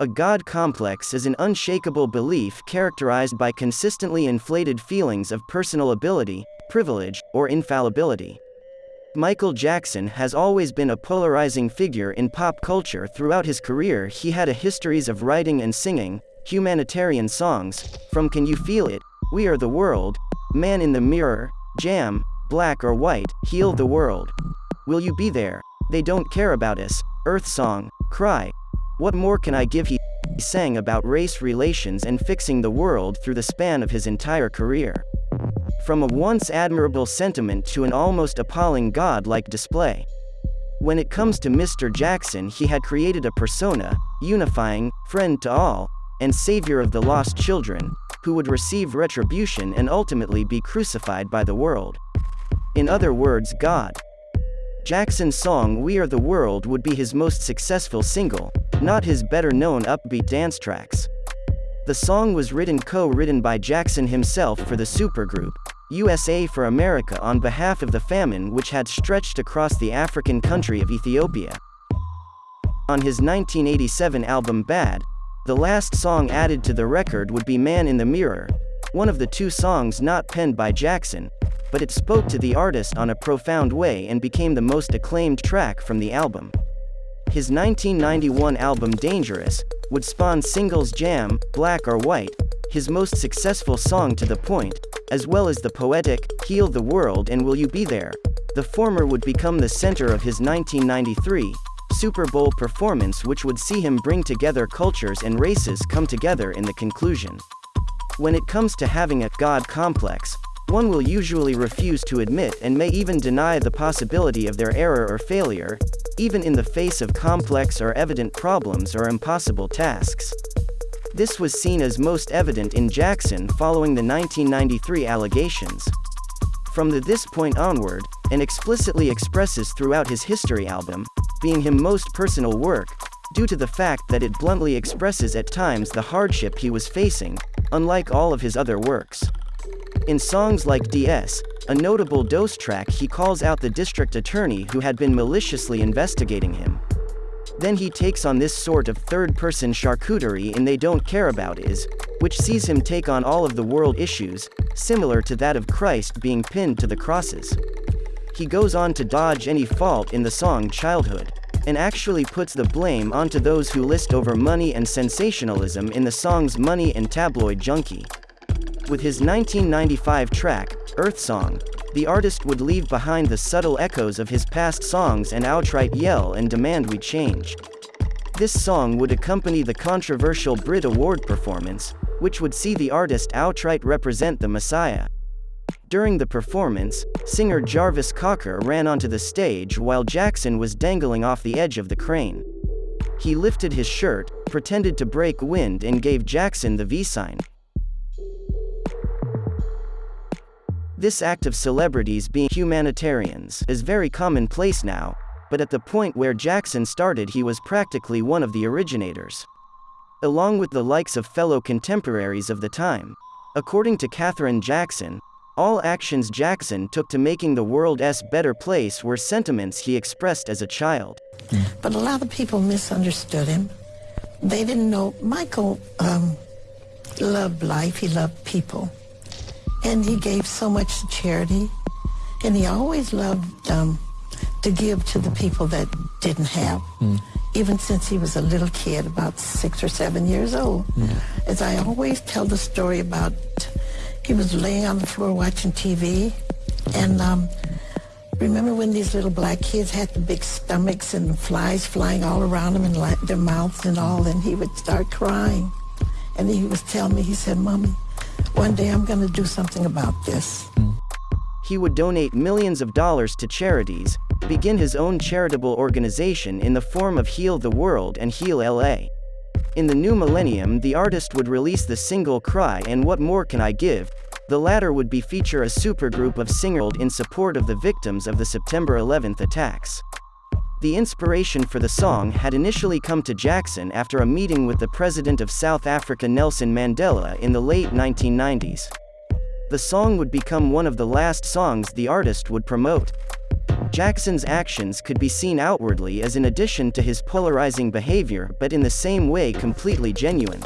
A God complex is an unshakable belief characterized by consistently inflated feelings of personal ability, privilege, or infallibility. Michael Jackson has always been a polarizing figure in pop culture throughout his career. He had a histories of writing and singing humanitarian songs, from Can You Feel It, We Are the World, Man in the Mirror, Jam, Black or White, Heal the World. Will You Be There? They Don't Care About Us, Earth Song, Cry. What more can I give? He sang about race relations and fixing the world through the span of his entire career. From a once admirable sentiment to an almost appalling god-like display. When it comes to Mr. Jackson, he had created a persona, unifying, friend to all, and savior of the lost children, who would receive retribution and ultimately be crucified by the world. In other words, God. Jackson's song We Are the World would be his most successful single, not his better known upbeat dance tracks. The song was written co-written by Jackson himself for the supergroup, USA for Africa on behalf of the famine which had stretched across the African country of Ethiopia. On his 1987 album Bad, the last song added to the record would be Man in the Mirror, one of the two songs not penned by Jackson, but it spoke to the artist on a profound way and became the most acclaimed track from the album. His 1991 album Dangerous would spawn singles Jam, Black or White, his most successful song to the point, as well as the poetic, Heal the World and Will You Be There. The former would become the center of his 1993 Super Bowl performance which would see him bring together cultures and races come together in the conclusion. When it comes to having a God complex, one will usually refuse to admit and may even deny the possibility of their error or failure, even in the face of complex or evident problems or impossible tasks. This was seen as most evident in Jackson following the 1993 allegations. From the this point onward, and explicitly expresses throughout his HIStory album, being him most personal work, due to the fact that it bluntly expresses at times the hardship he was facing, unlike all of his other works. In songs like DS, a notable dose track he calls out the district attorney who had been maliciously investigating him. Then he takes on this sort of third-person charcuterie in They Don't Care About Us, which sees him take on all of the world issues, similar to that of Christ being pinned to the crosses. He goes on to dodge any fault in the song Childhood, and actually puts the blame onto those who list over money and sensationalism in the songs Money and Tabloid Junkie. With his 1995 track, Earth Song, the artist would leave behind the subtle echoes of his past songs and outright yell and demand we change. This song would accompany the controversial Brit Award performance, which would see the artist outright represent the Messiah. During the performance, singer Jarvis Cocker ran onto the stage while Jackson was dangling off the edge of the crane. He lifted his shirt, pretended to break wind and gave Jackson the V sign. This act of celebrities being humanitarians is very commonplace now, but at the point where Jackson started he was practically one of the originators. Along with the likes of fellow contemporaries of the time. According to Katherine Jackson, all actions Jackson took to making the world's better place were sentiments he expressed as a child. But a lot of people misunderstood him. They didn't know Michael um, loved life, he loved people. And he gave so much to charity. And he always loved um, to give to the people that didn't have. Mm. Even since he was a little kid, about six or seven years old. Yeah. As I always tell the story about, he was laying on the floor watching TV. And um, remember when these little black kids had the big stomachs and flies flying all around them and their mouths and all, and he would start crying. And he was telling me, he said, Mommy, one day I'm going to do something about this. He would donate millions of dollars to charities, begin his own charitable organization in the form of Heal the World and Heal LA. In the new millennium the artist would release the single Cry and What More Can I Give, the latter would be feature a supergroup of singers in support of the victims of the September 11th attacks. The inspiration for the song had initially come to Jackson after a meeting with the president of South Africa Nelson Mandela in the late 1990s. The song would become one of the last songs the artist would promote. Jackson's actions could be seen outwardly as in addition to his polarizing behavior but in the same way completely genuine.